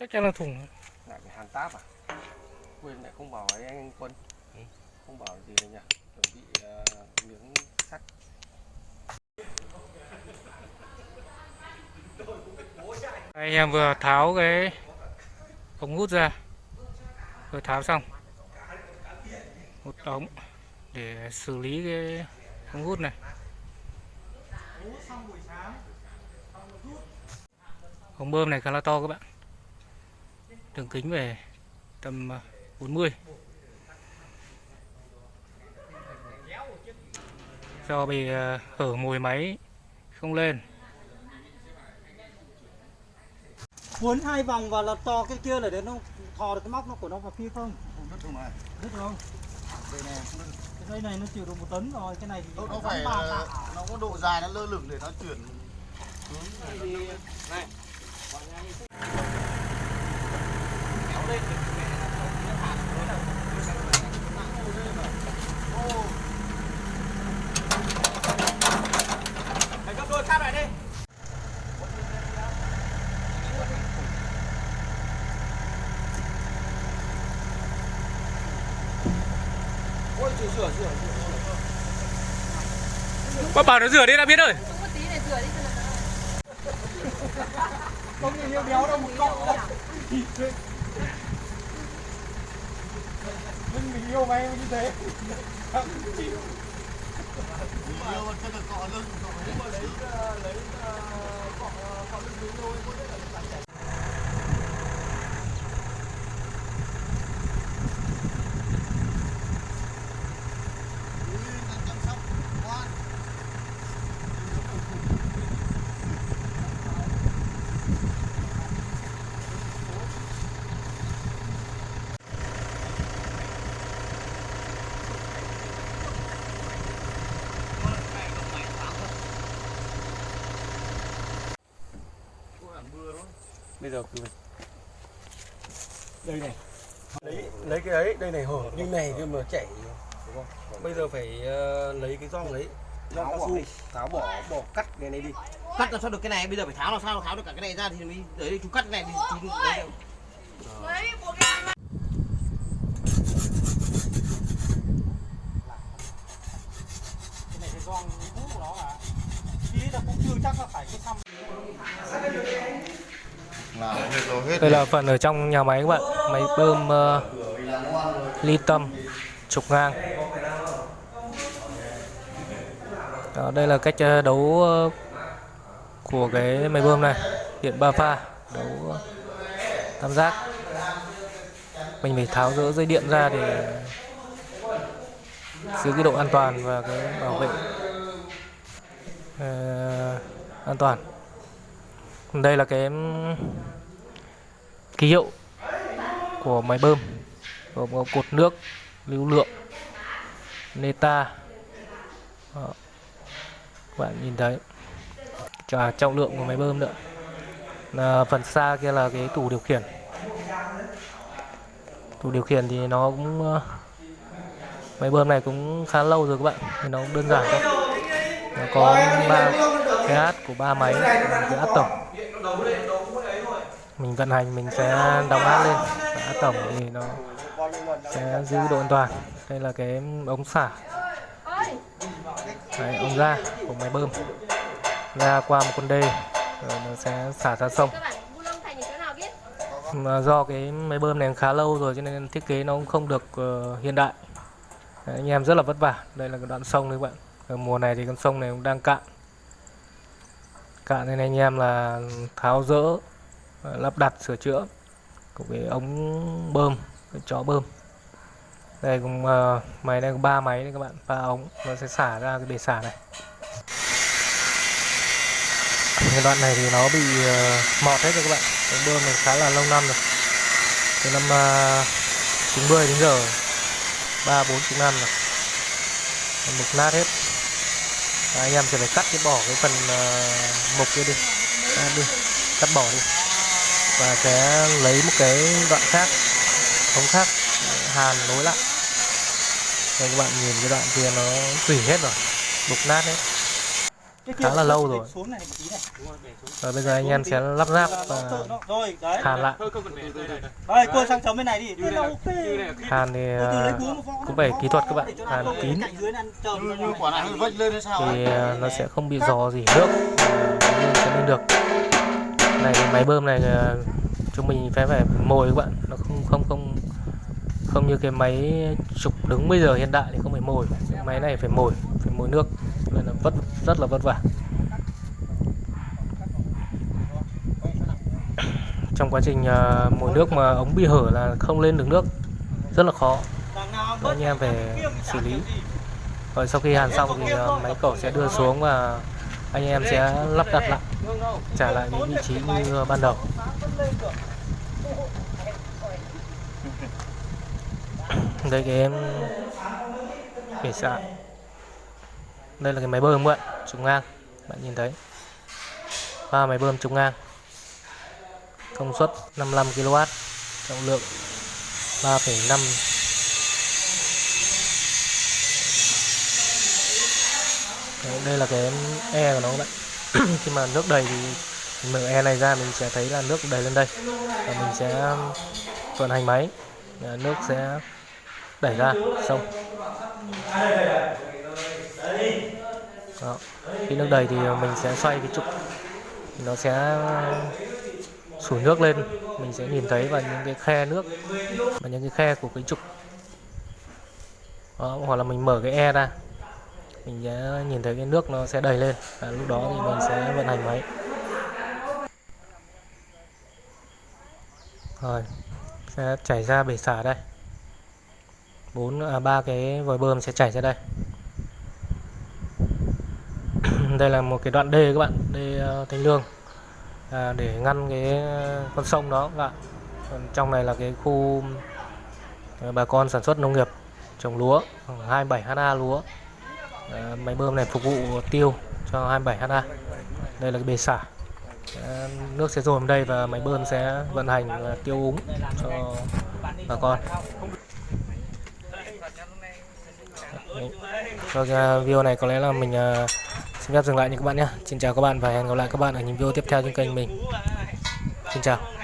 chắc chắn là thủng lại phải hàn táp à? Quên lại không bảo với anh quân. Không bảo gì đấy nhỉ? Chuẩn bị uh, miếng sắt. Anh em vừa tháo cái ống hút ra. Vừa tháo xong. Một ống để xử lý cái ống hút này. Ống bơm này khá là to các bạn đường kính về tầm à, 40 do bị à, hở mồi máy không lên cuốn hai vòng và là to cái kia là để nó thò được cái móc nó của nó vào kia không Đất không này. biết không Đây này. cái dây này nó chịu được một tấn rồi cái này thì Nó, nó phải tạ. nó có độ dài nó lơ lửng để nó chuyển Mày gấp đôi cáp Bác bảo nó rửa đi, đã biết rồi. Không có rửa đi không nhìn yêu béo đâu, một cọng mình mình yêu mày như thế. Mình yêu mà chân được cọ lưng, cọ hết lấy à, lấy à, cọ à, cọ lưng mình thôi có thể là bây giờ cứ đây này. Lấy lấy cái ấy đây này hở. Như này nhưng mà chảy. Đúng không? Bây giờ phải ờ, lấy cái gong đấy. Cao su. tháo bỏ bỏ cắt cái này đi. Cắt làm sao được cái này? Bây giờ phải tháo làm sao? Tháo được cả cái này ra thì mới đấy chú cắt cái này thì chú đấy đâu. cái này cái gong hút của nó à ý là cũng chưa chắc là phải cái xăm là hết rồi hết đây là phần ở trong nhà máy các bạn. Máy bơm uh, ly tâm trục ngang. Đó, Đây là cách ờ, đấu ờ, của cái máy bơm này. Điện ba pha Đấu tam giác. Mình phải tháo rỡ dây điện ra để giữ cái độ an toàn và cái bảo vệ uh, an toàn đây là cái ký hiệu của máy bơm gồm có cột nước lưu lượng neta. Đó. các bạn nhìn thấy à, trọng lượng của máy bơm nữa. À, phần xa kia là cái tủ điều khiển. Tủ điều khiển thì nó cũng máy bơm này cũng khá lâu rồi các bạn thì nó cũng đơn giản thôi. Nó có ba cái hát của ba máy cái hát tổng mình vận hành mình sẽ đóng áp lên. Áp tổng thì nó sẽ giữ độ an toàn. Đây là cái ống xả. Đấy, ống ra của máy bơm. Ra qua một con đê rồi nó sẽ xả ra sông. Mà do cái máy bơm này khá lâu rồi cho nên thiết kế nó cũng không được uh, hiện đại. Đấy, anh em rất là vất vả. Đây là cái đoạn sông đấy các bạn. Ở mùa này thì con sông này cũng đang cạn. Cạn nên anh em là tháo rỡ lắp đặt sửa chữa của cái ống bơm cái chó bơm. Đây cũng uh, máy này có ba máy đấy các bạn. Ba ống nó sẽ xả ra cái bể xả này. Cái đoạn này thì nó bị uh, mọt hết rồi các bạn. Ống bơm này khá là lâu năm rồi. Từ năm ờ, uh, 90 đến giờ ba bốn chục năm rồi. Mục nát hết. Anh em sẽ phải cắt cái bỏ cái phần uh, mục kia đi. À, đi. Cắt bỏ đi và sẽ lấy một cái đoạn khác ống khác hàn nối lại đây các bạn nhìn cái đoạn kia nó tủy hết rồi đục nát hết khá là lâu rồi. xuống này một tí này Và bây giờ anh em sẽ lắp ráp và hàn lại. đây cô sang chấm bên này đi thế là ok Hàn thì ờ, cũng phải kỹ thuật các bạn. Hàn kín thì ấy? ờ, nó sẽ không bị dò dỉ nước lên được. Này máy bơm này ờ, chúng mình phải phải mồi các bạn, nó không không không không như cái máy trục đứng bây giờ hiện đại thì không phải mồi, cái máy này phải mồi, phải mồi nước. Nên là vất rất là vất vả. Trong quá trình ờ, mồi nước mà ống bị hở là không lên được nước rất là khó. đó Đấy, anh em về xử lý. Rồi sau khi hàn xong thì ờ, máy cẩu sẽ đưa xuống và anh em sẽ lắp đặt lại trả lại những vị trí như ờ, ban đầu. Đây cái em bể xạ đây là cái máy bơm các bạn trục ngang. Bạn nhìn thấy. Và máy bơm trục ngang. Công suất 55 kW trọng lượng 3,5 đây là cái e của nó các bạn khi mà nước đầy thì mở e này ra mình sẽ thấy là nước đầy lên đây. Và mình sẽ um, vận hành máy. Nước sẽ đẩy ra xong. Đó. khi nước đầy thì uh, mình sẽ xoay cái trục. Nó sẽ um, sủi nước lên. Mình sẽ nhìn thấy vào những cái khe nước. Và những cái khe của cái trục. Đó, hoặc là mình mở cái e ra mình sẽ nhìn thấy cái nước nó sẽ đầy lên và lúc đó thì mình sẽ vận hành máy. Rồi sẽ chảy ra bể xả đây. Bốn à, ba cái vòi bơm sẽ chảy ra đây. Đây là một cái đoạn đê các bạn đê ờ, thanh lương. À, để ngăn cái ờ, con sông đó các bạn. Còn trong này là cái khu ờ, bà con sản xuất nông nghiệp trồng lúa khoảng 27 ha lúa. À, máy bơm này phục vụ tiêu cho 27 ha đây là cái bể xả. À, nước sẽ dồn đây và máy bơm sẽ vận hành và tiêu úng cho bà con. Cho Rồi, video này có lẽ là mình à, xin phép dừng lại nha các bạn nhé. Xin chào các bạn và hẹn gặp lại các bạn ở những video tiếp theo trên kênh mình. Xin chào.